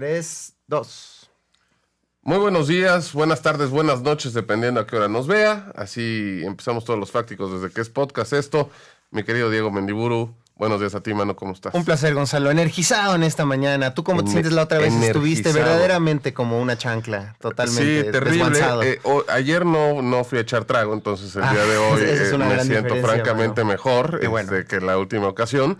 3, 2. Muy buenos días, buenas tardes, buenas noches, dependiendo a qué hora nos vea. Así empezamos todos los fácticos desde que es podcast esto. Mi querido Diego Mendiburu, buenos días a ti, mano, ¿cómo estás? Un placer, Gonzalo. Energizado en esta mañana. ¿Tú cómo te Ener- sientes la otra vez? Estuviste verdaderamente como una chancla, totalmente Sí, terrible. Eh, o- ayer no, no fui a echar trago, entonces el día de Ah, hoy eh, me siento francamente mano. mejor Qué bueno. este, que la última ocasión.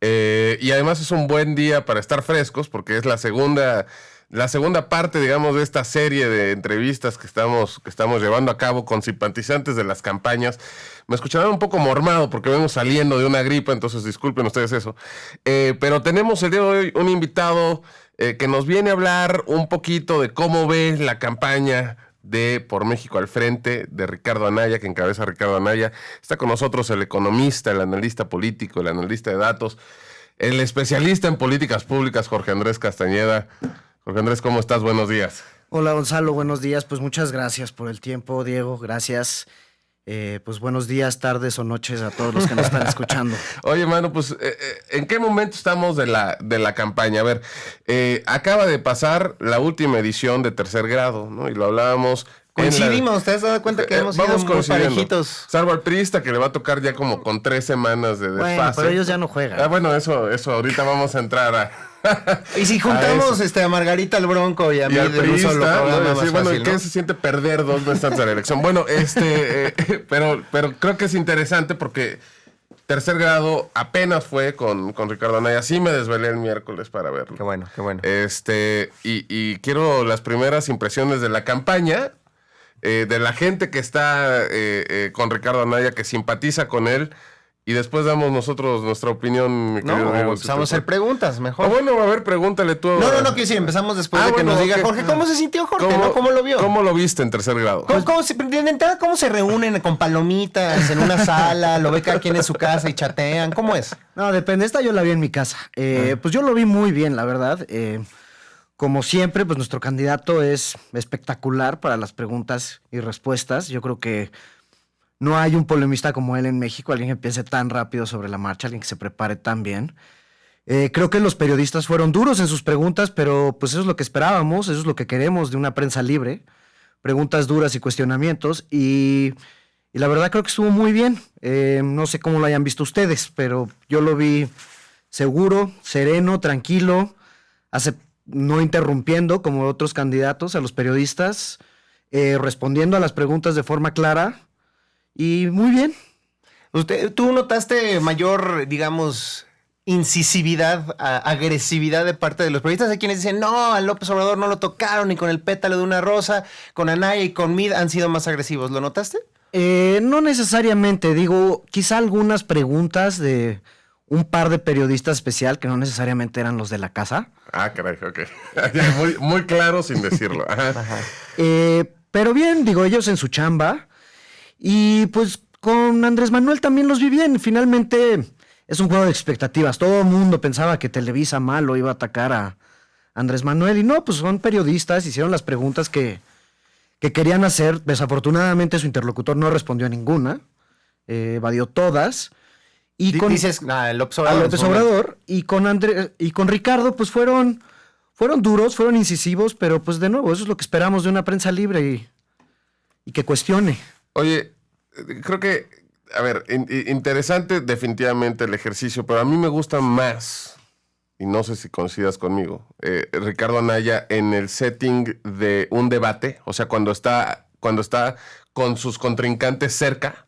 Eh, y además es un buen día para estar frescos porque es la segunda, la segunda parte, digamos, de esta serie de entrevistas que estamos, que estamos llevando a cabo con simpatizantes de las campañas. Me escucharán un poco mormado porque vengo saliendo de una gripa, entonces disculpen ustedes eso. Eh, pero tenemos el día de hoy un invitado eh, que nos viene a hablar un poquito de cómo ve la campaña de Por México al Frente de Ricardo Anaya, que encabeza Ricardo Anaya. Está con nosotros el economista, el analista político, el analista de datos, el especialista en políticas públicas, Jorge Andrés Castañeda. Jorge Andrés, ¿cómo estás? Buenos días. Hola Gonzalo, buenos días. Pues muchas gracias por el tiempo, Diego. Gracias. Eh, pues buenos días, tardes o noches a todos los que nos están escuchando. Oye, mano, pues, eh, eh, ¿en qué momento estamos de la, de la campaña? A ver, eh, acaba de pasar la última edición de tercer grado, ¿no? Y lo hablábamos. Coincidimos, ¿te has dado cuenta que Eh, hemos vamos sido muy parejitos? Salvo al priista que le va a tocar ya como con tres semanas de desfase. Bueno, pero ellos ya no juegan. Ah, bueno, eso, eso, ahorita vamos a entrar a. Y si a juntamos eso. este, a Margarita al Bronco y a mí y de un solo bueno, fácil, ¿qué ¿no? se siente perder dos antes de la elección? Bueno, este, eh, pero, pero creo que es interesante porque tercer grado apenas fue con, con Ricardo Anaya. Sí me desvelé el miércoles para verlo. Qué bueno, qué bueno. Este, y, y quiero las primeras impresiones de la campaña, eh, de la gente que está eh, eh, con Ricardo Anaya, que simpatiza con él, y después damos nosotros nuestra opinión, mi no, Diego, si empezamos a hacer preguntas, mejor. Ah, bueno, a ver, pregúntale tú. No, no, no, quiero decir, empezamos después Ah, de que bueno, nos diga. Jorge, ¿cómo se sintió Jorge? ¿no? ¿Cómo lo vio? ¿Cómo lo viste en tercer grado? ¿Cómo, cómo se, de entrada, ¿Cómo se reúnen con palomitas en una sala? ¿Lo ve cada quien en su casa y chatean? ¿Cómo es? No, depende. Esta yo la vi en mi casa. Eh, Pues yo lo vi muy bien, la verdad. Eh, como siempre, pues nuestro candidato es espectacular para las preguntas y respuestas. Yo creo que no hay un polemista como él en México, alguien que piense tan rápido sobre la marcha, alguien que se prepare tan bien. Eh, creo que los periodistas fueron duros en sus preguntas, pero pues eso es lo que esperábamos, eso es lo que queremos de una prensa libre. Preguntas duras y cuestionamientos. Y, y la verdad creo que estuvo muy bien. Eh, no sé cómo lo hayan visto ustedes, pero yo lo vi seguro, sereno, tranquilo, no interrumpiendo como otros candidatos a los periodistas, eh, respondiendo a las preguntas de forma clara. Y muy bien. Usted, ¿Tú notaste mayor, digamos, incisividad, a- agresividad de parte de los periodistas? Hay quienes dicen, no, a López Obrador no lo tocaron, ni con el pétalo de una rosa, con Anaya y con Mid han sido más agresivos. ¿Lo notaste? Eh, no necesariamente, digo, quizá algunas preguntas de un par de periodistas especial, que no necesariamente eran los de la casa. Ah, caray, ok. Muy, muy claro sin decirlo. Ajá. Eh, pero bien, digo, ellos en su chamba. Y pues con Andrés Manuel también los vi bien. Finalmente es un juego de expectativas. Todo el mundo pensaba que Televisa malo iba a atacar a Andrés Manuel. Y no, pues son periodistas, hicieron las preguntas que, que querían hacer. Desafortunadamente su interlocutor no respondió a ninguna. eh, evadió todas. Y con, Dices, ah, López a Obrador. López su momento. Obrador y con André- y con Ricardo, pues fueron, fueron duros, fueron incisivos, pero pues de nuevo, eso es lo que esperamos de una prensa libre y, y que cuestione. Oye, creo que, a ver, in- in- interesante definitivamente el ejercicio, pero a mí me gusta más, y no sé si coincidas conmigo, eh, Ricardo Anaya en el setting de un debate, o sea, cuando está, cuando está con sus contrincantes cerca,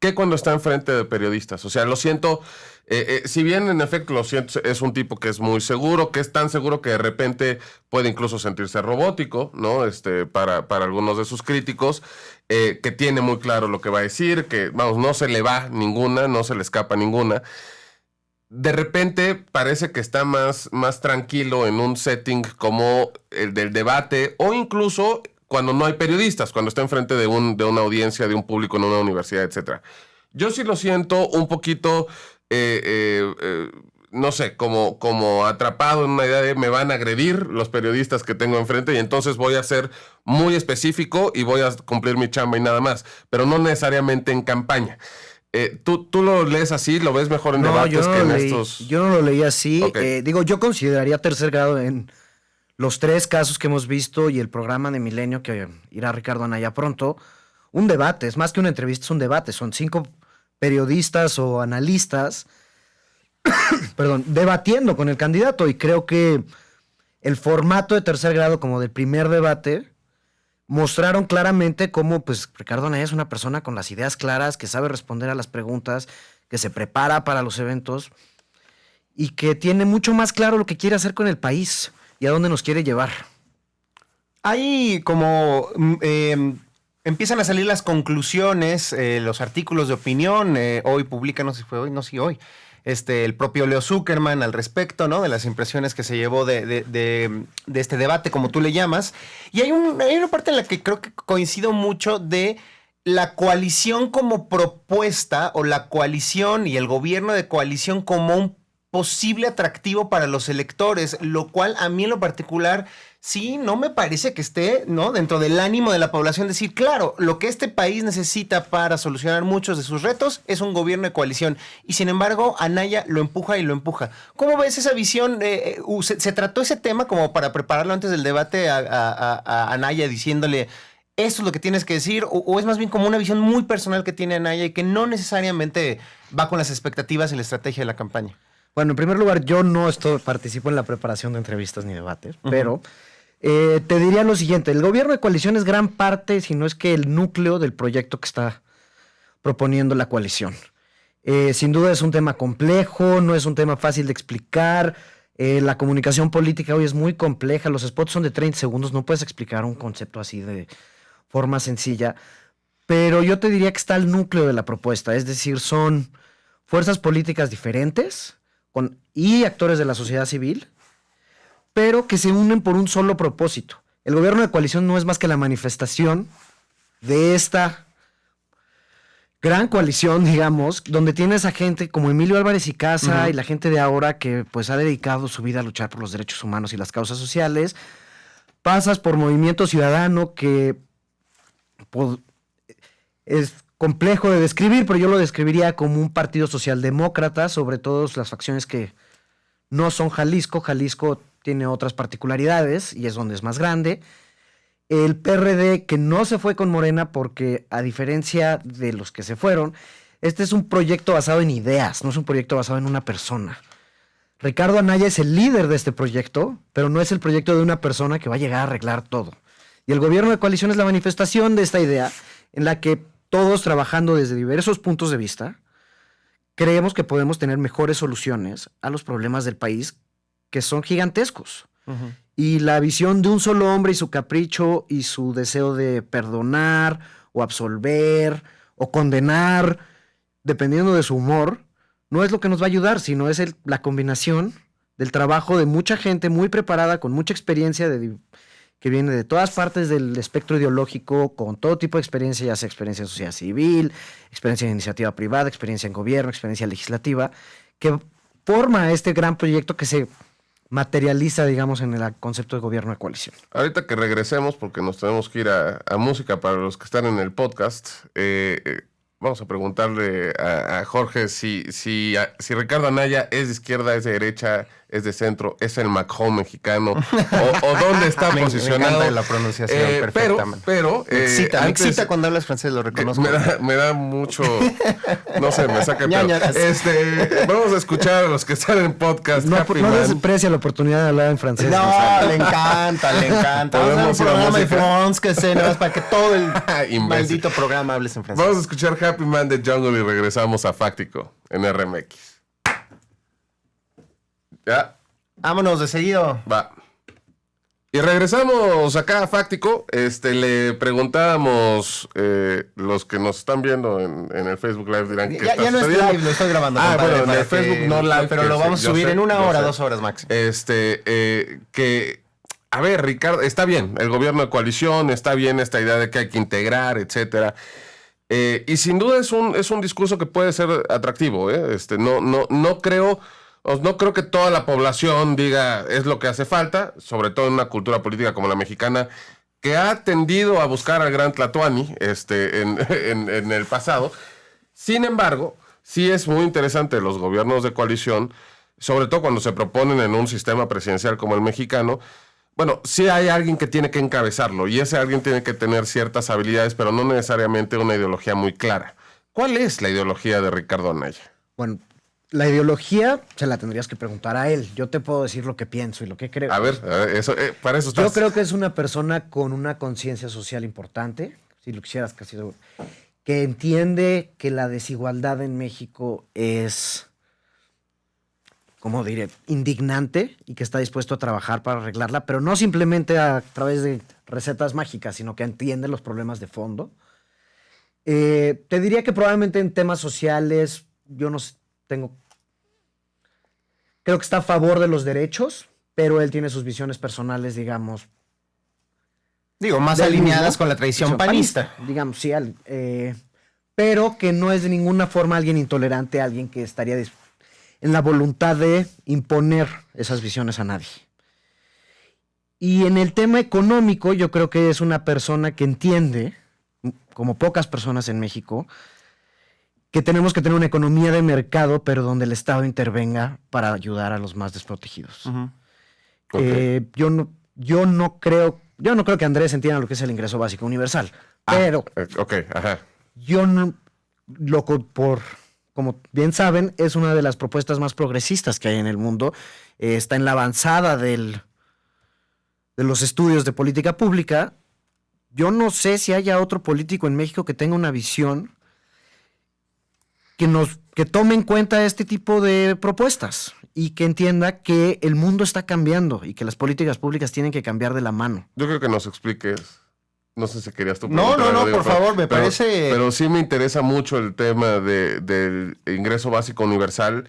que cuando está enfrente de periodistas. O sea, lo siento, eh, eh, si bien en efecto lo siento, es un tipo que es muy seguro, que es tan seguro que de repente puede incluso sentirse robótico, ¿no? Este, para, para algunos de sus críticos, eh, que tiene muy claro lo que va a decir, que, vamos, no se le va ninguna, no se le escapa ninguna. De repente parece que está más, más tranquilo en un setting como el del debate o incluso cuando no hay periodistas, cuando está enfrente de, un, de una audiencia, de un público en una universidad, etc. Yo sí lo siento un poquito, eh, eh, no sé, como, como atrapado en una idea de me van a agredir los periodistas que tengo enfrente y entonces voy a ser muy específico y voy a cumplir mi chamba y nada más, pero no necesariamente en campaña. Eh, ¿tú, ¿Tú lo lees así? ¿Lo ves mejor en No, debates yo no, que en leí, estos...? yo no lo leí así. Eh, digo, yo consideraría tercer grado en los tres casos que hemos visto y el programa de Milenio que irá Ricardo Anaya pronto, un debate, es más que una entrevista, es un debate, son cinco periodistas o analistas, perdón, debatiendo con el candidato y creo que el formato de tercer grado como del primer debate mostraron claramente cómo pues Ricardo Anaya es una persona con las ideas claras, que sabe responder a las preguntas, que se prepara para los eventos y que tiene mucho más claro lo que quiere hacer con el país y a dónde nos quiere llevar. Hay como mm, em, empiezan a salir las conclusiones, eh, los artículos de opinión. eh, hoy publica, no sé si fue hoy, no sé si hoy. Este, el propio Leo Zuckerman al respecto, ¿no? De las impresiones que se llevó de, de- de- este debate, como tú le llamas. Y hay, hay una parte en la que creo que coincido mucho de la coalición como propuesta o la coalición y el gobierno de coalición como un posible atractivo para los electores, lo cual a mí en lo particular sí no me parece que esté no dentro del ánimo de la población decir, claro, lo que este país necesita para solucionar muchos de sus retos es un gobierno de coalición y sin embargo Anaya lo empuja y lo empuja. ¿Cómo ves esa visión? Eh, eh, se, trató ese tema como para prepararlo antes del debate a, Anaya diciéndole esto es lo que tienes que decir, o es más bien como una visión muy personal que tiene Anaya y que no necesariamente va con las expectativas y la estrategia de la campaña. Bueno, en primer lugar, yo no estoy, participo en la preparación de entrevistas ni debates, pero eh, te diría lo siguiente, el gobierno de coalición es gran parte, si no es que el núcleo del proyecto que está proponiendo la coalición. Eh, sin duda es un tema complejo, no es un tema fácil de explicar, eh, la comunicación política hoy es muy compleja, los spots son de 30 segundos, no puedes explicar un concepto así de forma sencilla, pero yo te diría que está el núcleo de la propuesta, es decir, son fuerzas políticas diferentes con, y actores de la sociedad civil, pero que se unen por un solo propósito. El gobierno de coalición no es más que la manifestación de esta gran coalición, digamos, donde tienes a gente como Emilio Álvarez y Casa y la gente de ahora que pues ha dedicado su vida a luchar por los derechos humanos y las causas sociales. Pasas por Movimiento Ciudadano que pod- es complejo de describir, pero yo lo describiría como un partido socialdemócrata, sobre todo las facciones que no son Jalisco. Jalisco tiene otras particularidades y es donde es más grande. El PRD que no se fue con Morena porque a diferencia de los que se fueron, este es un proyecto basado en ideas, no es un proyecto basado en una persona. Ricardo Anaya es el líder de este proyecto, pero no es el proyecto de una persona que va a llegar a arreglar todo. Y el gobierno de coalición es la manifestación de esta idea en la que todos trabajando desde diversos puntos de vista, creemos que podemos tener mejores soluciones a los problemas del país que son gigantescos. Y la visión de un solo hombre y su capricho y su deseo de perdonar o absolver o condenar, dependiendo de su humor, no es lo que nos va a ayudar, sino es el- la combinación del trabajo de mucha gente muy preparada, con mucha experiencia, de, que viene de todas partes del espectro ideológico, con todo tipo de experiencia, ya sea experiencia en sociedad civil, experiencia en iniciativa privada, experiencia en gobierno, experiencia legislativa, que forma este gran proyecto que se materializa, digamos, en el concepto de gobierno de coalición. Ahorita que regresemos, porque nos tenemos que ir a, música para los que están en el podcast, eh, eh, vamos a preguntarle a, a Jorge si, si, a- si Ricardo Anaya es de izquierda, es de derecha, es de centro, es el Macron mexicano, o, o dónde está Me- me posicionado. encanta la pronunciación, Eh, pero, perfectamente. pero, Me eh, excita, me antes- excita cuando hablas francés, lo reconozco. me da, me da mucho. No sé, me saca el. Este, vamos a escuchar a los que están en podcast. No, Happy no Man. desprecia la oportunidad de hablar en francés. No, le encanta, le encanta. Podemos un programa de. France que sé, nada más para que todo el Imbécil. maldito programa hables en francés. Vamos a escuchar Happy Man de Jungle y regresamos a Fáctico en RMX. Ya, Vámonos de seguido. va. Y regresamos acá a Fáctico. Este, le preguntábamos, eh, los que nos están viendo en, en el Facebook Live dirán que Ya, ya no es live, lo estoy grabando. Ah, compadre, bueno, en el Facebook que- no live, Pero lo vamos a subir sé, en una hora, sé. dos horas máximo. Este, eh, que, a ver, Ricardo, está bien, el gobierno de coalición, está bien esta idea de que hay que integrar, etcétera. Eh, y sin duda es un, es un discurso que puede ser atractivo, ¿eh? Este, no, no, no creo, os- no creo que toda la población diga es lo que hace falta, sobre todo en una cultura política como la mexicana, que ha tendido a buscar al gran Tlatuani este, en, en- en el pasado. Sin embargo, sí es muy interesante los gobiernos de coalición, sobre todo cuando se proponen en un sistema presidencial como el mexicano, Bueno, sí hay alguien que tiene que encabezarlo y ese alguien tiene que tener ciertas habilidades, pero no necesariamente una ideología muy clara. ¿Cuál es la ideología de Ricardo Anaya? Bueno, la ideología se la tendrías que preguntar a él. Yo te puedo decir lo que pienso y lo que creo. A ver, a ver, eso, eh, para eso estás. Yo creo que es una persona con una conciencia social importante, si lo quisieras casi seguro, que entiende que la desigualdad en México es, ¿cómo diré?, indignante y que está dispuesto a trabajar para arreglarla, pero no simplemente a través de recetas mágicas, sino que entiende los problemas de fondo. Eh, te diría que probablemente en temas sociales, yo no tengo creo que está a favor de los derechos, pero él tiene sus visiones personales, digamos. Digo, más alineadas mismo. con la tradición panista. Digamos, sí, al- eh, pero que no es de ninguna forma alguien intolerante, alguien que estaría en la voluntad de imponer esas visiones a nadie. Y en el tema económico, yo creo que es una persona que entiende, como pocas personas en México, que tenemos que tener una economía de mercado, pero donde el Estado intervenga para ayudar a los más desprotegidos. Eh, yo, no, yo no creo, yo no creo que Andrés entienda lo que es el ingreso básico universal, pero Eh, ok, ajá. yo no, lo por, como bien saben, es una de las propuestas más progresistas que hay en el mundo. Eh, está en la avanzada del, de los estudios de política pública. Yo no sé si haya otro político en México que tenga una visión que nos que tome en cuenta este tipo de propuestas y que entienda que el mundo está cambiando y que las políticas públicas tienen que cambiar de la mano. Yo creo que nos expliques. No sé si querías tú. No, no, no, por pero- favor, me pero- parece- Pero sí me interesa mucho el tema de- del ingreso básico universal.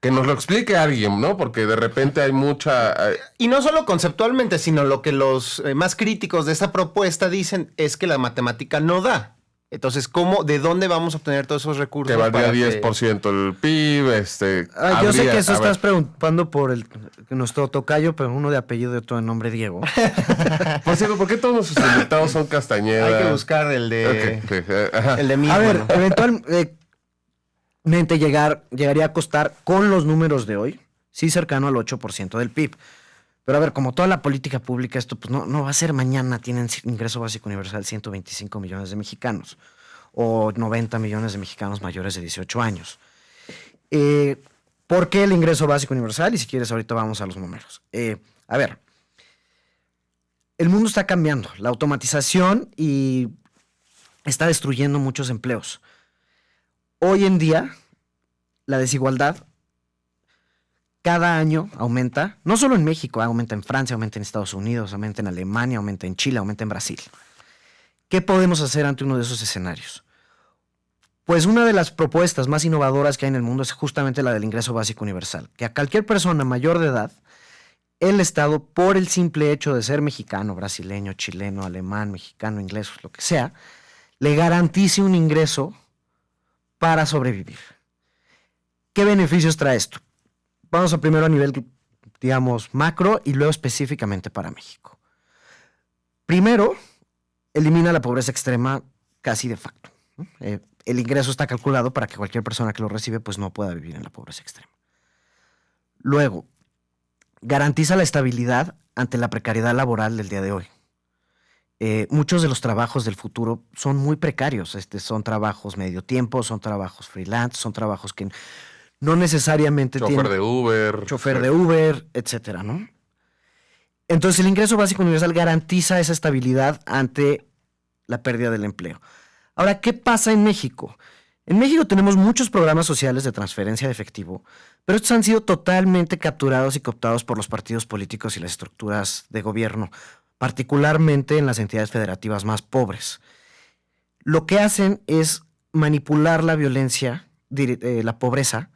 Que nos lo explique alguien, ¿no? Porque de repente hay mucha. Y no solo conceptualmente, sino lo que los eh, más críticos de esta propuesta dicen es que la matemática no da. Entonces, ¿cómo, de dónde vamos a obtener todos esos recursos? que valdría para que- 10% el PIB. Este, Ah, yo sé que eso ver, estás preguntando por el, nuestro tocayo, pero uno de apellido y otro de nombre Diego. Por cierto, ¿por qué todos nuestros invitados son Castañeda? Hay que buscar el de, Ok, ok, eh, el de mí. A ver, eventualmente llegar, llegaría a costar con los números de hoy, sí cercano al 8% del PIB. Pero a ver, como toda la política pública, esto pues no, no va a ser mañana, tienen ingreso básico universal 125 millones de mexicanos o 90 millones de mexicanos mayores de 18 años. Eh, ¿Por qué el ingreso básico universal? Y si quieres, ahorita vamos a los números. Eh, a ver, el mundo está cambiando, la automatización y está destruyendo muchos empleos. Hoy en día, la desigualdad cada año aumenta, no solo en México, aumenta en Francia, aumenta en Estados Unidos, aumenta en Alemania, aumenta en Chile, aumenta en Brasil. ¿Qué podemos hacer ante uno de esos escenarios? Pues una de las propuestas más innovadoras que hay en el mundo es justamente la del ingreso básico universal, que a cualquier persona mayor de edad, el Estado, por el simple hecho de ser mexicano, brasileño, chileno, alemán, mexicano, inglés, lo que sea, le garantice un ingreso para sobrevivir. ¿Qué beneficios trae esto? Vamos a primero a nivel, digamos, macro y luego específicamente para México. Primero, elimina la pobreza extrema casi de facto. Eh, el ingreso está calculado para que cualquier persona que lo recibe pues no pueda vivir en la pobreza extrema. Luego, garantiza la estabilidad ante la precariedad laboral del día de hoy. Eh, muchos de los trabajos del futuro son muy precarios. Este, son trabajos medio tiempo, son trabajos freelance, son trabajos que no necesariamente Chofer tienen de Uber. chofer de Uber, etcétera, ¿no? Entonces, el ingreso básico universal garantiza esa estabilidad ante la pérdida del empleo. Ahora, ¿qué pasa en México? En México tenemos muchos programas sociales de transferencia de efectivo, pero estos han sido totalmente capturados y cooptados por los partidos políticos y las estructuras de gobierno, particularmente en las entidades federativas más pobres. Lo que hacen es manipular la violencia, eh, la pobreza,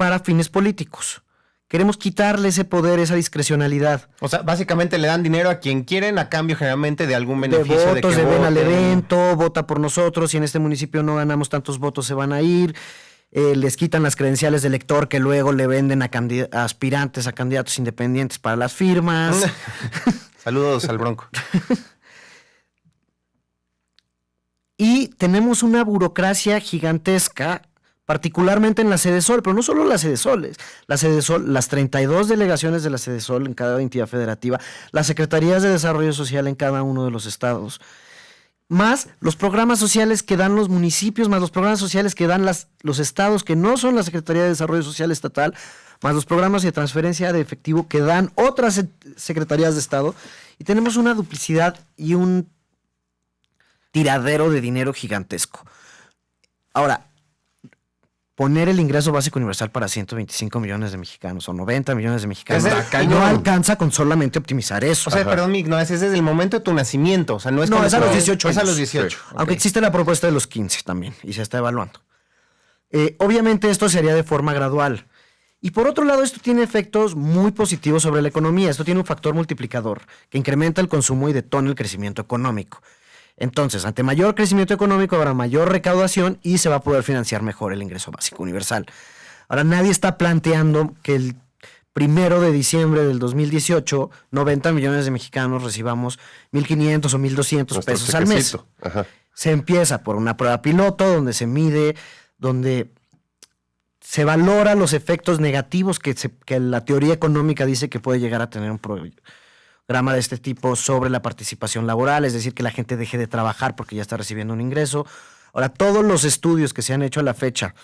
para fines políticos. Queremos quitarle ese poder, esa discrecionalidad. O sea, básicamente le dan dinero a quien quieren a cambio generalmente de algún De beneficio. votos, que de ven al evento, vota por nosotros, y en este municipio no ganamos tantos votos, se van a ir. Eh, les quitan las credenciales de elector que luego le venden a aspirantes, a candidatos independientes para las firmas. Saludos al Bronco. y tenemos una burocracia gigantesca particularmente en la sede Sol, pero no solo la sede Sol, la sede Sol, las 32 delegaciones de la sede Sol en cada entidad federativa, las secretarías de desarrollo social en cada uno de los estados, más los programas sociales que dan los municipios, más los programas sociales que dan las, los estados que no son la Secretaría de Desarrollo Social Estatal, más los programas de transferencia de efectivo que dan otras secretarías de Estado, y tenemos una duplicidad y un tiradero de dinero gigantesco. Ahora, poner el ingreso básico universal para 125 millones de mexicanos o 90 millones de mexicanos no alcanza con solamente optimizar eso. O sea, perdón, Mick, no, es desde el momento de tu nacimiento. O sea, no es, no, es a los 18 Es a los 18. Aunque existe la propuesta de los 15 también y se está evaluando. Eh, obviamente esto se haría de forma gradual. Y por otro lado, esto tiene efectos muy positivos sobre la economía. Esto tiene un factor multiplicador que incrementa el consumo y detona el crecimiento económico. Entonces, ante mayor crecimiento económico habrá mayor recaudación y se va a poder financiar mejor el ingreso básico universal. Ahora, nadie está planteando que el primero de diciembre del 2018, 90 millones de mexicanos recibamos 1.500 o 1.200 pesos al mes. Se empieza por una prueba piloto donde se mide, donde se valora los efectos negativos que, que la teoría económica dice que puede llegar a tener un, drama de este tipo sobre la participación laboral, es decir, que la gente deje de trabajar porque ya está recibiendo un ingreso. Ahora, todos los estudios que se han hecho a la fecha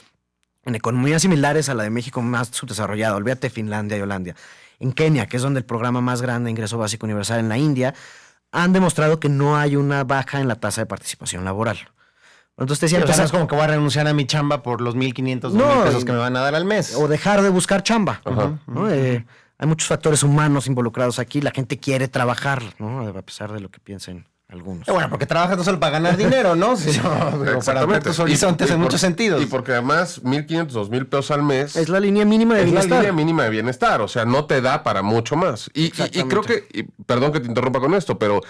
en economías similares a la de México más subdesarrollada, olvídate Finlandia y Holanda, en Kenia, que es donde el programa más grande de ingreso básico universal en la India, han demostrado que no hay una baja en la tasa de participación laboral. Entonces te decía, o es como que voy a renunciar a mi chamba por los 1.500 no, pesos que me van a dar al mes. O dejar de buscar chamba. Eh, hay muchos factores humanos involucrados aquí. La gente quiere trabajar, ¿no? A pesar de lo que piensen algunos. Eh, bueno, porque trabajas no solo para ganar dinero, ¿no? Sí, para ver tus horizontes en muchos sentidos. Y porque además 1.500, 2.000 pesos al mes... Es la línea mínima de bienestar. Es la línea mínima de bienestar, o sea, no te da para mucho más. Y, y creo que, perdón que te interrumpa con esto, pero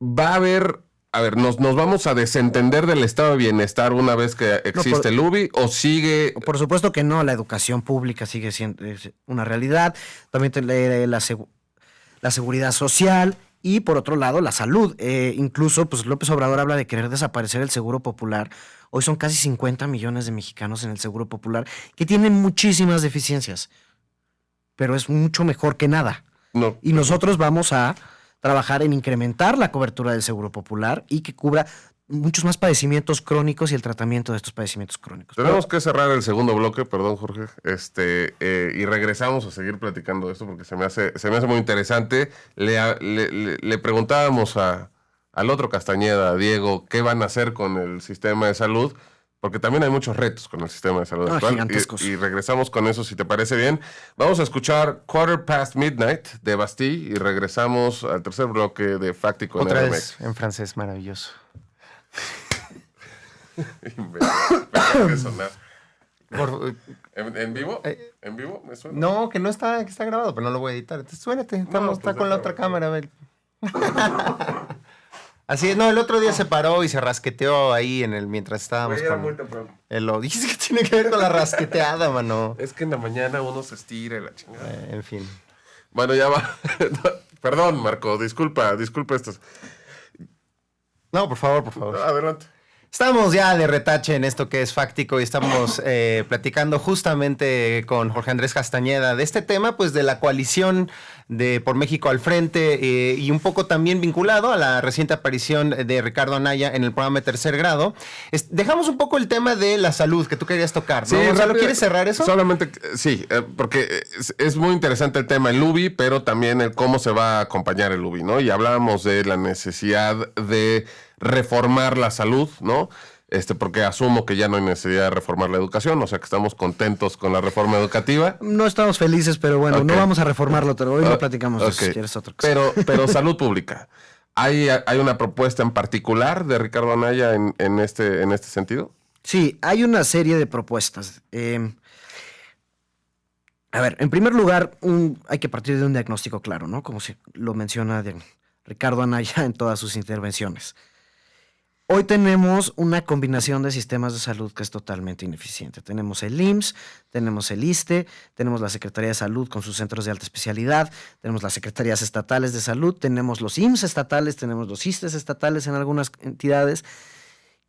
va a haber a ver, ¿nos, ¿nos vamos a desentender del estado de bienestar una vez que existe el UBI o sigue...? Por supuesto que no, la educación pública sigue siendo una realidad, también la, la, la seguridad social y por otro lado la salud. Eh, incluso pues López Obrador habla de querer desaparecer el seguro popular. Hoy son casi 50 millones de mexicanos en el seguro popular que tienen muchísimas deficiencias, pero es mucho mejor que nada. No. Y nosotros vamos a trabajar en incrementar la cobertura del seguro popular y que cubra muchos más padecimientos crónicos y el tratamiento de estos padecimientos crónicos. Tenemos que cerrar el segundo bloque, perdón Jorge, este, eh, y regresamos a seguir platicando de esto porque se me hace, se me hace muy interesante. Le, preguntábamos al otro Castañeda, a Diego, qué van a hacer con el sistema de salud porque también hay muchos retos con el sistema de salud ah, actual. Y, regresamos con eso, si te parece bien. Vamos a escuchar Quarter Past Midnight de Bastille y regresamos al tercer bloque de Fáctico Otra vez en francés, maravilloso. ¿En, vivo? Eh, ¿En vivo? ¿Me suena? No, que no está, que está grabado, pero no lo voy a editar. Entonces, suénate, estamos, está pues con la otra cámara. A Así es, no, el otro día se paró y se rasqueteó ahí en el mientras estábamos muy temprano. El lo dice que tiene que ver con la rasqueteada, mano. Es que en la mañana uno se estira y la chingada. Eh, en fin. Bueno, ya va. Perdón, Marco, disculpa, disculpa esto. No, por favor, por favor. Adelante. Estamos ya de retache en esto que es fáctico y estamos eh, platicando justamente con Jorge Andrés Castañeda de este tema, pues de la coalición de Por México al Frente eh, y un poco también vinculado a la reciente aparición de Ricardo Anaya en el programa de Tercer Grado. dejamos un poco el tema de la salud que tú querías tocar, ¿no? Sí, ¿lo quieres cerrar eso? Solamente, sí, eh, porque es, muy interesante el tema, el UBI, pero también el cómo se va a acompañar el UBI, ¿no? Y hablábamos de la necesidad de reformar la salud, ¿no? Este, porque asumo que ya no hay necesidad de reformar la educación, o sea que estamos contentos con la reforma educativa. No estamos felices, pero bueno, no vamos a reformarlo, pero hoy lo platicamos si quieres otra cosa. Pero, pero salud pública. ¿Hay, ¿Hay una propuesta en particular de Ricardo Anaya en, en, este, en este sentido? Sí, hay una serie de propuestas. Em, a ver, en primer lugar, hay que partir de un diagnóstico claro, ¿no? Como se lo menciona Ricardo Anaya en todas sus intervenciones. Hoy tenemos una combinación de sistemas de salud que es totalmente ineficiente. Tenemos el IMSS, tenemos el ISTE, tenemos la Secretaría de Salud con sus centros de alta especialidad, tenemos las secretarías estatales de salud, tenemos los IMSS estatales, tenemos los ISTES estatales en algunas entidades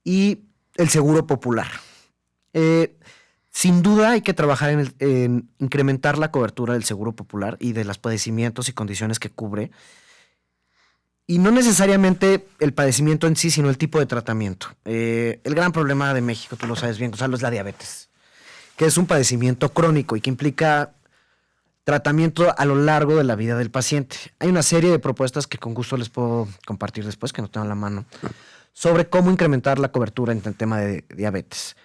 y el Seguro Popular. Eh, sin duda hay que trabajar en, el- en incrementar la cobertura del seguro popular y de los padecimientos y condiciones que cubre. Y no necesariamente el padecimiento en sí, sino el tipo de tratamiento. Eh, el gran problema de México, tú lo sabes bien, Gonzalo, es la diabetes, que es un padecimiento crónico y que implica tratamiento a lo largo de la vida del paciente. Hay una serie de propuestas que con gusto les puedo compartir después, que no tengo a la mano, sobre cómo incrementar la cobertura en el tema de diabetes.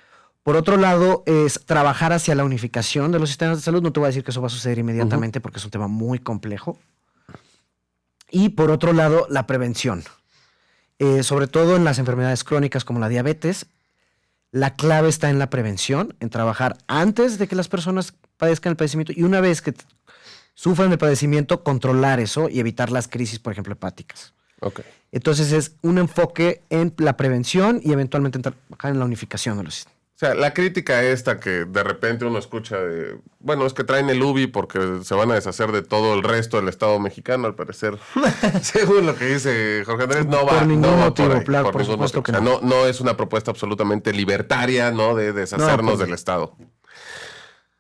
Por otro lado, es trabajar hacia la unificación de los sistemas de salud. No te voy a decir que eso va a suceder inmediatamente porque es un tema muy complejo. Y por otro lado, la prevención. Eh, sobre todo en las enfermedades crónicas como la diabetes, la clave está en la prevención, en trabajar antes de que las personas padezcan el padecimiento y una vez que sufran el padecimiento, controlar eso y evitar las crisis, por ejemplo, hepáticas. Entonces es un enfoque en la prevención y eventualmente en trabajar en la unificación de los sistemas. O sea, la crítica esta que de repente uno escucha de, bueno, es que traen el UBI porque se van a deshacer de todo el resto del Estado mexicano, al parecer. Según lo que dice Jorge Andrés, no va, Por ningún no va motivo, por ahí, por ningún supuesto motivo. que O sea, no. no. no es una propuesta absolutamente libertaria, ¿no? De deshacernos pues, del Estado.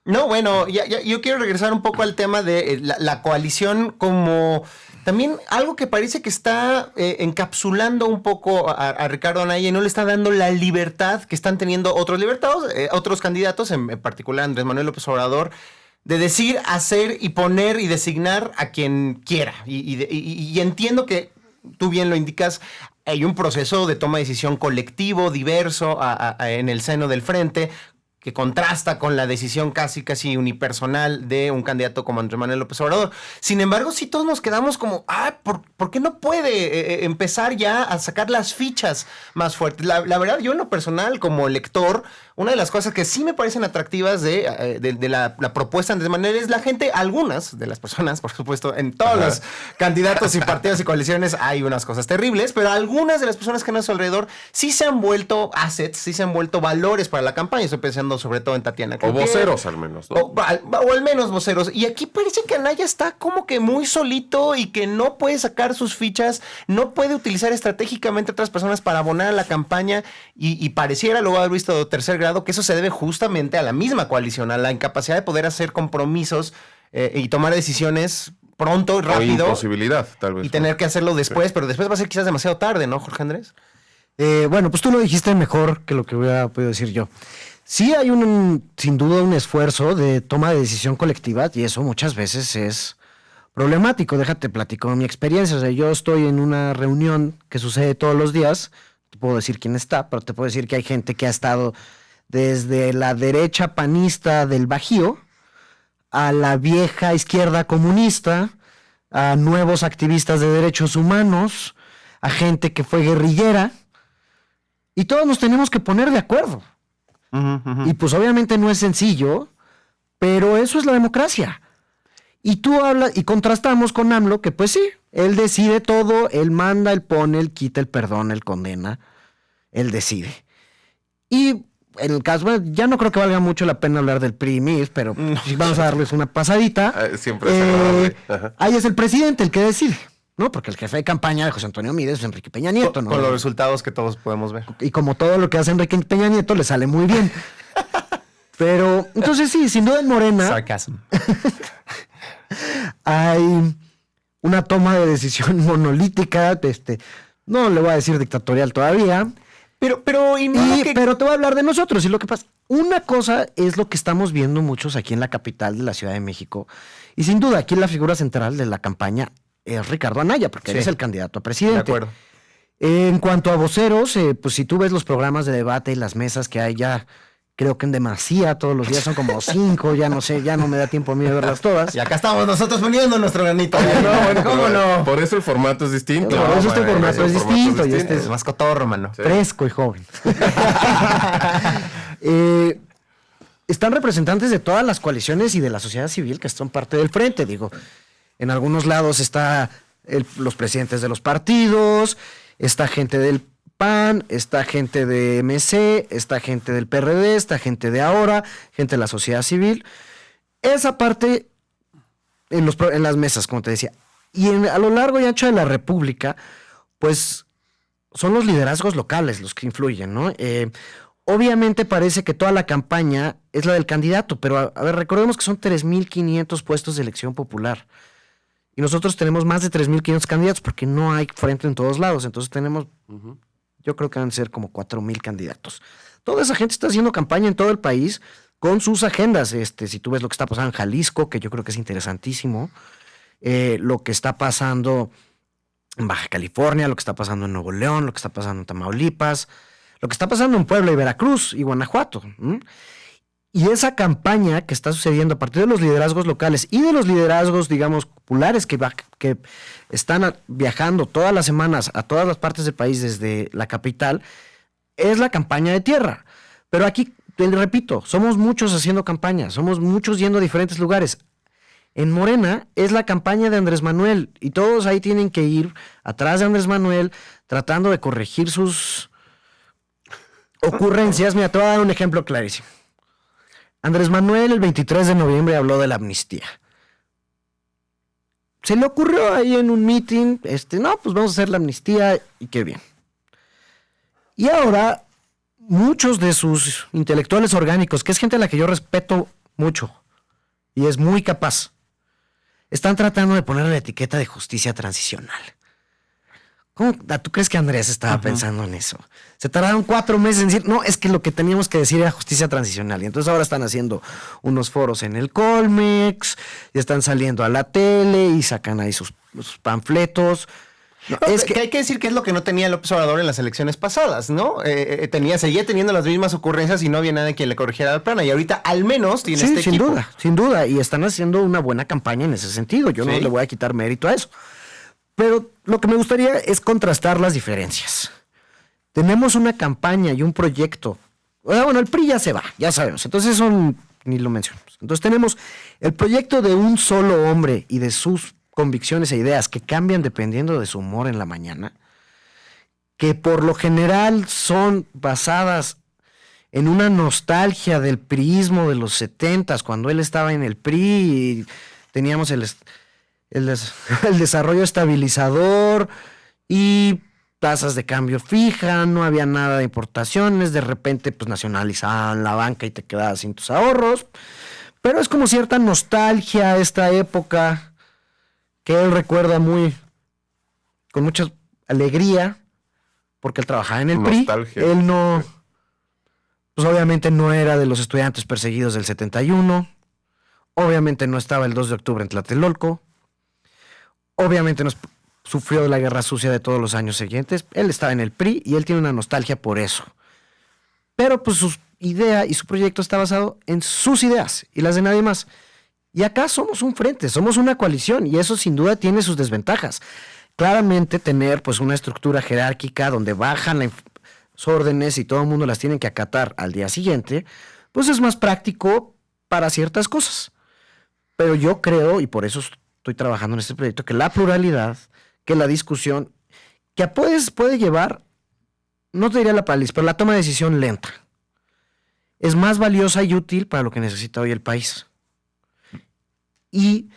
No, bueno, ya, ya- yo quiero regresar un poco al tema de eh, la, la coalición como también algo que parece que está eh, encapsulando un poco a, Ricardo Anaya y no le está dando la libertad que están teniendo otros libertados, eh, otros candidatos, en, particular Andrés Manuel López Obrador, de decir, hacer y poner y designar a quien quiera. Y, entiendo que tú bien lo indicas, hay un proceso de toma de decisión colectivo, diverso, a- en el seno del frente, que contrasta con la decisión casi, casi unipersonal de un candidato como Andrés Manuel López Obrador. Sin embargo, sí todos nos quedamos como, ah, ¿por, por qué no puede eh, eh, empezar ya a sacar las fichas más fuertes? La, la verdad, yo en lo personal, como lector, una de las cosas que sí me parecen atractivas de, eh, de- de la, la propuesta de Manuel es la gente, algunas de las personas, por supuesto, en todos Ajá. los candidatos y partidos y coaliciones hay unas cosas terribles, pero algunas de las personas que están a su alrededor sí se han vuelto assets, sí se han vuelto valores para la campaña. Estoy pensando sobre todo en Tatiana. O voceros al menos, ¿no? O, al, o al menos voceros. Y aquí parece que Anaya está como que muy solito y que no puede sacar sus fichas, no puede utilizar estratégicamente a otras personas para abonar a la campaña y, y pareciera, luego haber visto de tercer grado, que eso se debe justamente a la misma coalición, a la incapacidad de poder hacer compromisos eh, y tomar decisiones pronto, O rápido. imposibilidad, tal vez. Y tener que hacerlo después, pero después va a ser quizás demasiado tarde, ¿no, Jorge Andrés? Eh, bueno, pues tú lo dijiste mejor que lo que hubiera podido decir yo. Sí hay un, sin duda, un esfuerzo de toma de decisión colectiva y eso muchas veces es problemático. Déjate platico mi experiencia. O sea, yo estoy en una reunión que sucede todos los días. Te puedo decir quién está, pero te puedo decir que hay gente que ha estado desde la derecha panista del Bajío a la vieja izquierda comunista, a nuevos activistas de derechos humanos, a gente que fue guerrillera, y todos nos tenemos que poner de acuerdo. Y pues obviamente no es sencillo, pero eso es la democracia. Y tú hablas y contrastamos con AMLO que pues sí, él decide todo, él manda, él pone, él quita, él perdona, él condena, él decide. Y en el caso, bueno, ya no creo que valga mucho la pena hablar del PRI y MIS, pero sí vamos a darles una pasadita. Ah, siempre es Eh. Ajá. ahí es el presidente el que decide, ¿no? Porque el jefe de campaña de José Antonio Mides es Enrique Peña Nieto, ¿no? con los resultados que todos podemos ver. y como todo lo que hace Enrique Peña Nieto le sale muy bien. Pero entonces sí, sin duda en Morena Sarcasm. hay una toma de decisión monolítica, este, no le voy a decir dictatorial todavía, Pero, pero, y y- que- pero te voy a hablar de nosotros y lo que pasa. Una cosa es lo que estamos viendo muchos aquí en la capital de la Ciudad de México y sin duda aquí la figura central de la campaña es Ricardo Anaya, porque él es el candidato a De presidente. acuerdo. En cuanto a voceros, eh, pues si tú ves los programas de debate y las mesas que hay ya, creo que en demasía todos los días son como cinco, ya no sé, ya no me da tiempo a mí de verlas todas. Y acá estamos nosotros poniendo nuestro granito. No, bueno, ¿Cómo no? Por eso el formato es distinto. Por eso este formato es distinto y este Es más cotorro, mano. Sí. Fresco y joven. Eh, están representantes de todas las coaliciones y de la sociedad civil que son parte del frente. Digo, en algunos lados está el- los presidentes de los partidos, está gente del PAN, está gente de MC, está gente del PRD, está gente de ahora, gente de la sociedad civil. Esa parte en, las mesas, como te decía. Y a lo largo y ancho de la República, pues son los liderazgos locales los que influyen, ¿no? Eh, Obviamente parece que toda la campaña es la del candidato, pero a ver, recordemos que son 3.500 puestos de elección popular. Y nosotros tenemos más de 3.500 candidatos porque no hay frente en todos lados. Entonces tenemos, yo creo que van a ser como 4.000 candidatos. Toda esa gente está haciendo campaña en todo el país con sus agendas. Este, si tú ves lo que está pasando en Jalisco, que yo creo que es interesantísimo, eh, lo que está pasando en Baja California, lo que está pasando en Nuevo León, lo que está pasando en Tamaulipas, lo que está pasando en Puebla y Veracruz y Guanajuato. Y esa campaña que está sucediendo a partir de los liderazgos locales y de los liderazgos, digamos, populares que, va- que están viajando todas las semanas a todas las partes del país desde la capital, es la campaña de tierra. Pero aquí, te repito, somos muchos haciendo campaña, somos muchos yendo a diferentes lugares. En Morena es la campaña de Andrés Manuel y todos ahí tienen que ir atrás de Andrés Manuel tratando de corregir sus ocurrencias. Mira, te voy a dar un ejemplo clarísimo. Andrés Manuel el 23 de noviembre habló de la amnistía. Se le ocurrió ahí en un meeting, este, no, pues vamos a hacer la amnistía y qué bien. Y ahora, muchos de sus intelectuales orgánicos, que es gente a la que yo respeto mucho y es muy capaz, están tratando de poner la etiqueta de justicia transicional. ¿Cómo, ah, ¿Tú crees que Andrés estaba pensando en eso? Se tardaron cuatro meses en decir, no, es que lo que teníamos que decir era justicia transicional. Y entonces ahora están haciendo unos foros en el Colmex, y están saliendo a la tele y sacan ahí sus, sus panfletos. No, es que, que hay que decir que es lo que no tenía López Obrador en las elecciones pasadas, ¿no? Eh, eh, tenía, seguía teniendo las mismas ocurrencias y no había nadie quien le corrigiera la plana. Y ahorita al menos tiene Sí, este sin equipo. duda, sin duda. Y están haciendo una buena campaña en ese sentido. Yo no le voy a quitar mérito a eso. Pero lo que me gustaría es contrastar las diferencias. Tenemos una campaña y un proyecto. Ah, Bueno, el PRI ya se va, ya sabemos. Entonces eso ni lo mencionamos. Entonces tenemos el proyecto de un solo hombre y de sus convicciones e ideas que cambian dependiendo de su humor en la mañana, que por lo general son basadas en una nostalgia del priismo de los setentas, cuando él estaba en el PRI y teníamos el, el des- el desarrollo estabilizador y tasas de cambio fija, no había nada de importaciones, de repente pues nacionalizaban la banca y te quedabas sin tus ahorros, pero es como cierta nostalgia esta época que él recuerda muy con mucha alegría porque él trabajaba en el Nostalgia. PRI, él no pues obviamente no era de los estudiantes perseguidos del 71. Obviamente no estaba el 2 de octubre en Tlatelolco. Obviamente no es- sufrió la guerra sucia de todos los años siguientes. Él estaba en el PRI y él tiene una nostalgia por eso. Pero pues su idea y su proyecto está basado en sus ideas y las de nadie más. Y acá somos un frente, somos una coalición y eso sin duda tiene sus desventajas. Claramente tener pues una estructura jerárquica donde bajan las órdenes y todo el mundo las tiene que acatar al día siguiente, pues es más práctico para ciertas cosas. Pero yo creo, y por eso estoy trabajando en este proyecto, que la pluralidad, que la discusión, que puedes, puede llevar, no te diría la parálisis, pero la toma de decisión lenta, es más valiosa y útil para lo que necesita hoy el país. Y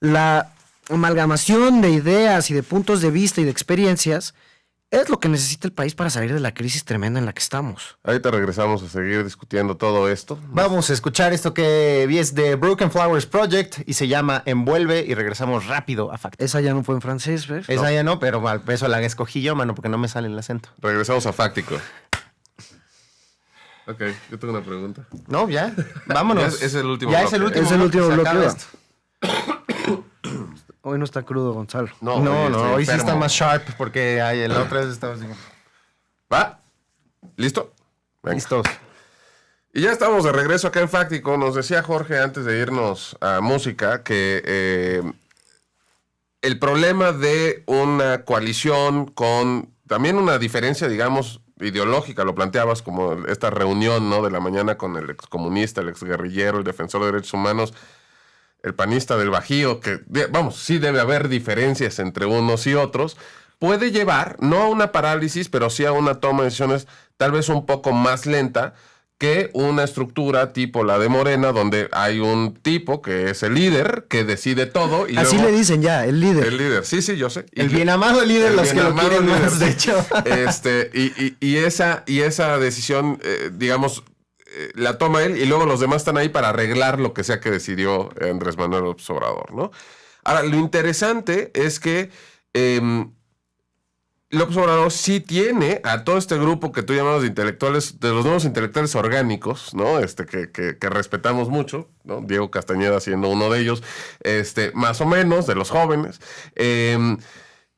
la amalgamación de ideas y de puntos de vista y de experiencias es lo que necesita el país para salir de la crisis tremenda en la que estamos. Ahorita regresamos a seguir discutiendo todo esto. Vamos a escuchar esto que vi es de Broken Flowers Project y se llama Envuelve y regresamos rápido a Facto. Esa ya no fue en francés, ¿ves? Esa ya no, pero al peso la escogí yo, mano, porque no me sale el acento. Regresamos a Fáctico. Ok, yo tengo una pregunta. No, ya, vámonos. Ya es- es el último Ya es el bloque. último Es el último bloque. Hoy no está crudo, Gonzalo. No, No, no, hoy sí está más sharp porque ay, el otra vez estaba así. ¿Va? ¿Listo? Venga. Listos. Y ya estamos de regreso acá en Fáctico. Nos decía Jorge antes de irnos a música que eh, el problema de una coalición con también una diferencia, digamos, ideológica, lo planteabas como esta reunión ¿no? de la mañana con el excomunista, el exguerrillero, el defensor de derechos humanos, el panista del Bajío, que vamos, sí debe haber diferencias entre unos y otros, puede llevar no a una parálisis, pero sí a una toma de decisiones tal vez un poco más lenta que una estructura tipo la de Morena, donde hay un tipo que es el líder, que decide todo. Y Así luego- le dicen ya, el líder. El líder, sí, sí, yo sé. Y El bien amado líder, el los que bien lo amado quieren líder, más, de hecho. Este, y, y- y esa, y esa decisión, eh, digamos, eh, la toma él y luego los demás están ahí para arreglar lo que sea que decidió Andrés Manuel López Obrador, ¿no? Ahora, lo interesante es que em, López Obrador sí tiene a todo este grupo que tú llamas de intelectuales, de los nuevos intelectuales orgánicos, ¿no? Este, que, que- que respetamos mucho, ¿no? Diego Castañeda siendo uno de ellos, este, más o menos, de los jóvenes. Em,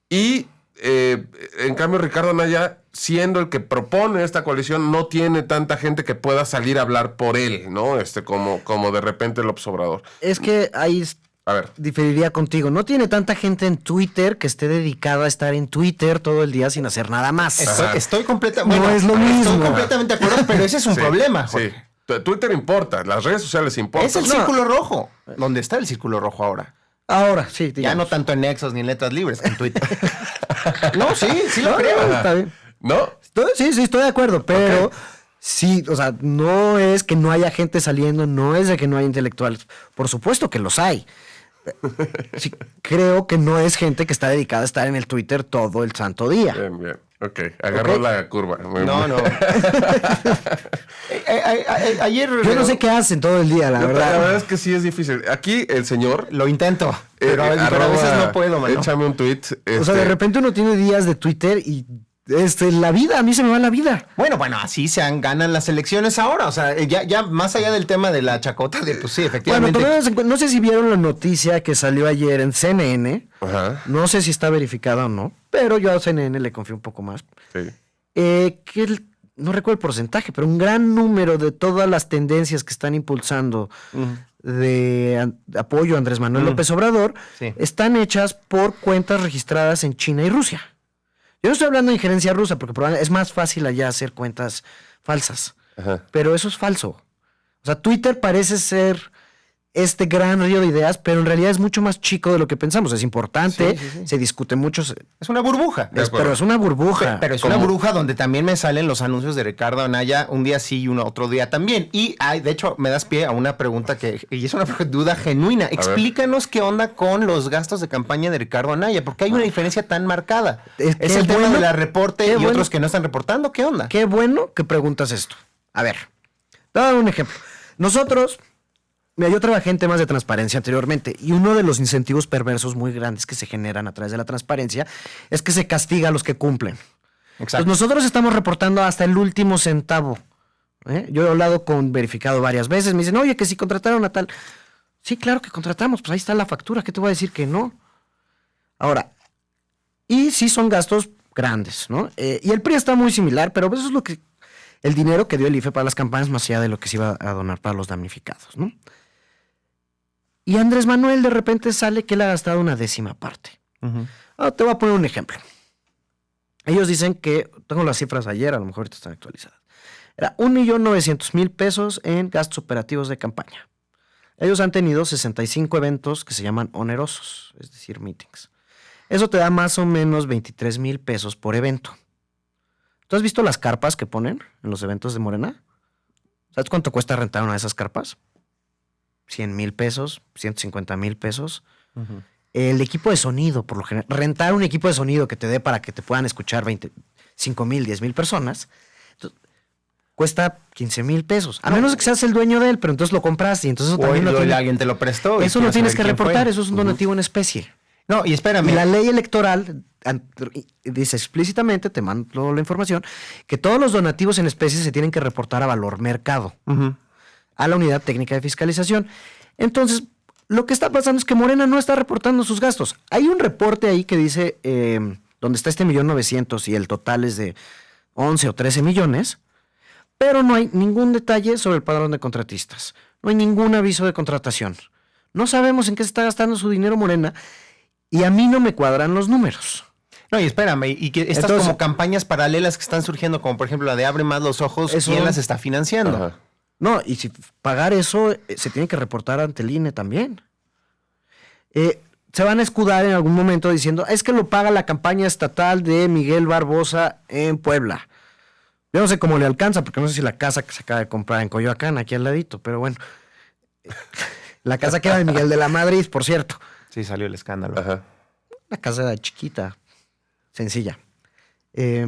y eh, en cambio, Ricardo Anaya, siendo el que propone esta coalición, no tiene tanta gente que pueda salir a hablar por él, ¿no? Este, como, como de repente López Obrador. Es que ahí s- A ver. diferiría contigo. No tiene tanta gente en Twitter que esté dedicada a estar en Twitter todo el día sin hacer nada más. Estoy, estoy completa- No bueno, es lo Estoy mismo. completamente de acuerdo, pero ese es un Sí, problema. Sí. Jorge. Twitter importa, las redes sociales importan. Es el No. círculo rojo. ¿Dónde está el círculo rojo ahora? Ahora, sí, Ya no tanto en Nexos ni en letras libres, en Twitter. no, sí, sí lo No, creo. no, está bien. ¿No? Estoy- sí, sí, estoy de acuerdo, pero sí, o sea, no es que no haya gente saliendo, no es de que no haya intelectuales. Por supuesto que los hay. Sí, creo que no es gente que está dedicada a estar en el Twitter todo el santo día. Bien, bien. Ok, agarró la curva. No, no. Eh, eh, eh, ayer. Yo no sé qué hacen todo el día, la La verdad. verdad es que sí es difícil. Aquí el señor. Lo intento, eh, pero, a- pero veces no puedo, mano. Échame un tweet. O sea, de este, repente uno tiene días de Twitter y este, la vida, a mí se me va la vida. Bueno, bueno, así se han, ganan las elecciones ahora. O sea, ya, ya más allá del tema de la chacota, de pues sí, Bueno, efectivamente. en cuenta- no sé si vieron la noticia que salió ayer en CNN. Ajá. No sé si está verificada o no, pero yo a CNN le confío un poco más. Sí. Eh, que el- no recuerdo el porcentaje, pero un gran número de todas las tendencias que están impulsando de, apoyo a Andrés Manuel. López Obrador Sí. están hechas por cuentas registradas en China y Rusia. Yo no estoy hablando de injerencia rusa, porque probablemente es más fácil allá hacer cuentas falsas, Ajá. pero eso es falso. O sea, Twitter parece ser este gran río de ideas, pero en realidad es mucho más chico de lo que pensamos. Es importante, Sí, sí, sí. se discute mucho, Es una burbuja. Es- pero es una burbuja. Pero es Como- una burbuja donde también me salen los anuncios de Ricardo Anaya un día sí y uno otro día también. Y hay, de hecho, me das pie a una pregunta que, y es una duda genuina. Explícanos qué onda con los gastos de campaña de Ricardo Anaya, porque hay una diferencia tan marcada. Es Es, el tema bueno, de la reporte y bueno. otros que no están reportando. ¿Qué onda? Qué bueno que preguntas esto. A ver, te voy a dar un ejemplo. Nosotros, mira, yo trabajé en temas de transparencia anteriormente y uno de los incentivos perversos muy grandes que se generan a través de la transparencia es que se castiga a los que cumplen. Pues nosotros estamos reportando hasta el último centavo. ¿eh? Yo he hablado con verificado varias veces. Me dicen, oye, que si contrataron a tal. Sí, claro que contratamos. Pues ahí está la factura. ¿Qué te voy a decir que no? Ahora, y sí son gastos grandes, ¿no? Eh, y el PRI está muy similar, pero eso es lo que. El dinero que dio el IFE para las campañas, más allá de lo que se iba a donar para los damnificados, ¿no? Y Andrés Manuel de repente sale que él ha gastado una décima parte. Ah, te voy a poner un ejemplo. Ellos dicen que, tengo las cifras ayer, a lo mejor ahorita están actualizadas. Era 1.900.000 pesos en gastos operativos de campaña. Ellos han tenido 65 eventos que se llaman onerosos, es decir, meetings. Eso te da más o menos 23 mil pesos por evento. ¿Tú has visto las carpas que ponen en los eventos de Morena? ¿Sabes cuánto cuesta rentar una de esas carpas? 100 mil pesos, 150 mil pesos. El equipo de sonido, por lo general, rentar un equipo de sonido que te dé para que te puedan escuchar 20, 5 mil, 10 mil personas, entonces, cuesta 15 mil pesos. A menos que seas el dueño de él, pero entonces lo compraste y entonces eso también lo alguien te lo prestó. eso lo tienes que fue. reportar, eso es un donativo en especie. No, y espérame. La ley electoral dice explícitamente, te mando la información, que todos los donativos en especie se tienen que reportar a valor mercado. A la unidad técnica de fiscalización. Entonces, lo que está pasando es que Morena no está reportando sus gastos. Hay un reporte ahí que dice, eh, donde está este millón novecientos y el total es de 11 o 13 millones, pero no hay ningún detalle sobre el padrón de contratistas. No hay ningún aviso de contratación. No sabemos en qué se está gastando su dinero Morena y a mí no me cuadran los números. No, y espérame, y que estas Entonces- como campañas paralelas que están surgiendo, como por ejemplo la de Abre más los ojos, Eso- ¿quién las está financiando? Ajá. No, y si pagar eso eh, se tiene que reportar ante el INE también. Eh, se van a escudar en algún momento diciendo, es que lo paga la campaña estatal de Miguel Barbosa en Puebla. Yo no sé cómo le alcanza, porque no sé si la casa que se acaba de comprar en Coyoacán, aquí al ladito, pero bueno. La casa queda de Miguel de la Madrid, por cierto. Sí, salió el escándalo. Ajá. Una casa chiquita, sencilla. Eh,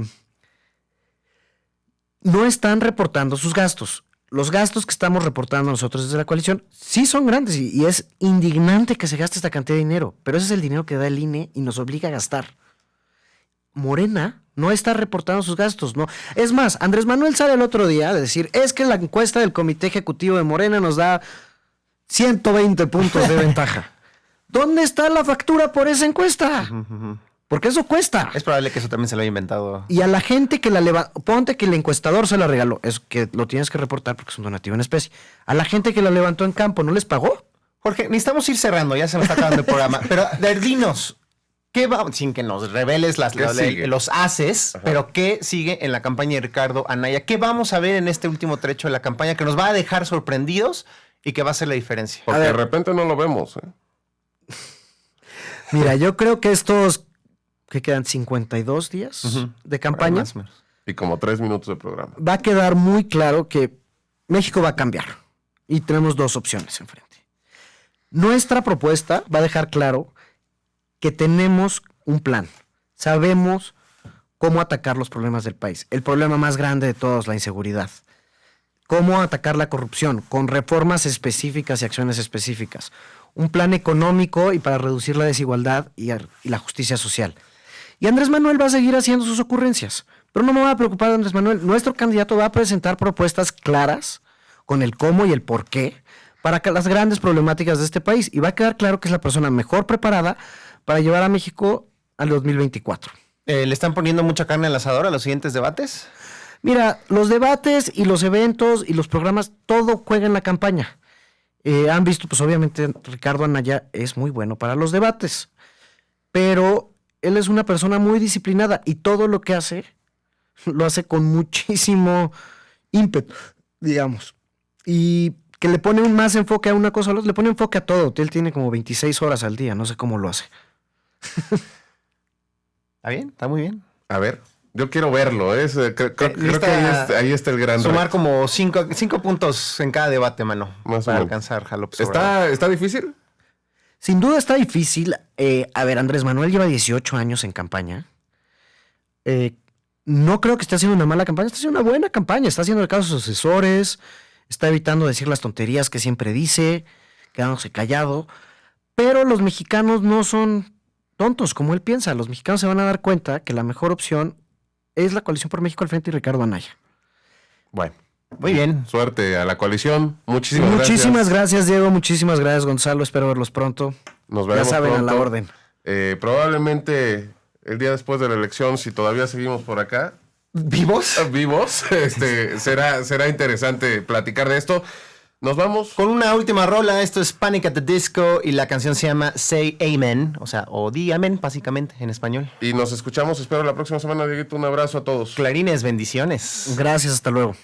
no están reportando sus gastos. Los gastos que estamos reportando nosotros desde la coalición sí son grandes y, y es indignante que se gaste esta cantidad de dinero, pero ese es el dinero que da el INE y nos obliga a gastar. Morena no está reportando sus gastos, no. Es más, Andrés Manuel sale el otro día a decir, es que la encuesta del Comité Ejecutivo de Morena nos da 120 puntos de ventaja. ¿Dónde está la factura por esa encuesta? Porque eso cuesta. Es probable que eso también se lo haya inventado. Y a la gente que la levantó, ponte que el encuestador se la regaló, es que lo tienes que reportar porque es un donativo en especie. A la gente que la levantó en campo, ¿no les pagó? Jorge, necesitamos ir cerrando, ya se nos está acabando el programa. Pero, de- dinos, ¿qué va, sin que nos reveles las, los haces, pero qué sigue en la campaña de Ricardo Anaya? ¿Qué vamos a ver en este último trecho de la campaña que nos va a dejar sorprendidos y que va a hacer la diferencia? Porque de repente no lo vemos. ¿eh? Mira, yo creo que estos, que quedan 52 días Ujú. de campaña, Más. Y como tres minutos de programa. va a quedar muy claro que México va a cambiar. Y tenemos dos opciones enfrente. Nuestra propuesta va a dejar claro que tenemos un plan. Sabemos cómo atacar los problemas del país. El problema más grande de todos, la inseguridad. Cómo atacar la corrupción con reformas específicas y acciones específicas. Un plan económico y para reducir la desigualdad y la justicia social. Y Andrés Manuel va a seguir haciendo sus ocurrencias. Pero no me va a preocupar Andrés Manuel. Nuestro candidato va a presentar propuestas claras con el cómo y el por qué para las grandes problemáticas de este país. Y va a quedar claro que es la persona mejor preparada para llevar a México al 2024. Eh, ¿Le están poniendo mucha carne al asador a los siguientes debates? Mira, los debates y los eventos y los programas, todo juega en la campaña. Eh, han visto, pues obviamente Ricardo Anaya es muy bueno para los debates, pero él es una persona muy disciplinada y todo lo que hace lo hace con muchísimo ímpetu, digamos. Y que le pone un más enfoque a una cosa, a la otra, le pone enfoque a todo. Él tiene como 26 horas al día, no sé cómo lo hace. ¿Está bien? ¿Está muy bien? A ver, yo quiero verlo. ¿eh? Es, eh, creo, creo- Eh, creo lista- que ahí está, ahí está el gran Sumar reto. como cinco, cinco puntos en cada debate, mano. Más para alcanzar Obrador. ¿Está, ¿Está difícil? Sin duda está difícil. Eh, a ver, Andrés Manuel lleva 18 años en campaña. Eh, no creo que esté haciendo una mala campaña, está haciendo una buena campaña. Está haciendo el caso a sus asesores, está evitando decir las tonterías que siempre dice, quedándose callado. Pero los mexicanos no son tontos como él piensa. Los mexicanos se van a dar cuenta que la mejor opción es la coalición por México al frente y Ricardo Anaya. Bueno, Muy bien. suerte a la coalición. Muchísimas, Muchísimas gracias. gracias, Diego. Muchísimas gracias, Gonzalo. Espero verlos pronto. Nos Ya veremos saben, a la orden. Eh, probablemente el día después de la elección, si todavía seguimos por acá, ¿Vivos? vivos, este, será, será interesante platicar de esto. Nos vamos. Con una última rola, esto es Panic at the Disco y la canción se llama Say Amen, o sea, o di amén, básicamente, en español. Y nos escuchamos, espero la próxima semana, Dieguito. Un abrazo a todos. Clarines, bendiciones. Gracias, hasta luego.